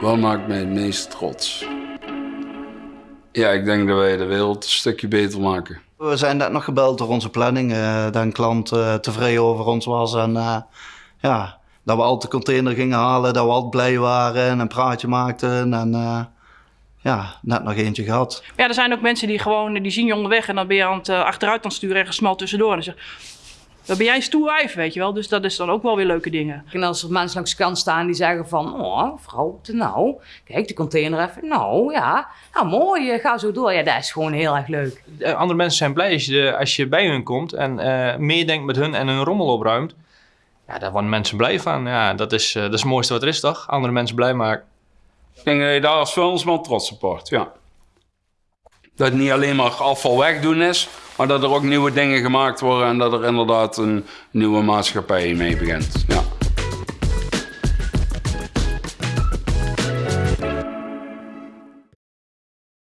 Wat maakt mij het meest trots? Ja, ik denk dat wij de wereld een stukje beter maken. We zijn net nog gebeld door onze planning, eh, dat een klant eh, tevreden over ons was. En eh, ja, dat we altijd de container gingen halen, dat we altijd blij waren en een praatje maakten. En eh, ja, net nog eentje gehad. Ja, er zijn ook mensen die gewoon, die zien je onderweg en dan ben je aan het achteruit aan het sturen en gesmalt tussendoor. En dan zeg dan ben jij een stoer wijf, weet je wel. Dus dat is dan ook wel weer leuke dingen. En als er mensen langs de kant staan die zeggen van... Oh, vrouw, nou, kijk, de container even. Nou, ja, nou mooi, eh, ga zo door. Ja, dat is gewoon heel erg leuk. Eh, andere mensen zijn blij als je, als je bij hun komt en eh meedenkt met hun en hun rommel opruimt. Ja, daar worden mensen blij van. Ja, dat is, eh, dat is het mooiste wat er is, toch? Andere mensen blij maken. Ik denk dat je daar als vuilnisman trots op wordt, ja. Dat het niet alleen maar afval wegdoen is, maar dat er ook nieuwe dingen gemaakt worden en dat er inderdaad een nieuwe maatschappij mee begint. Ja.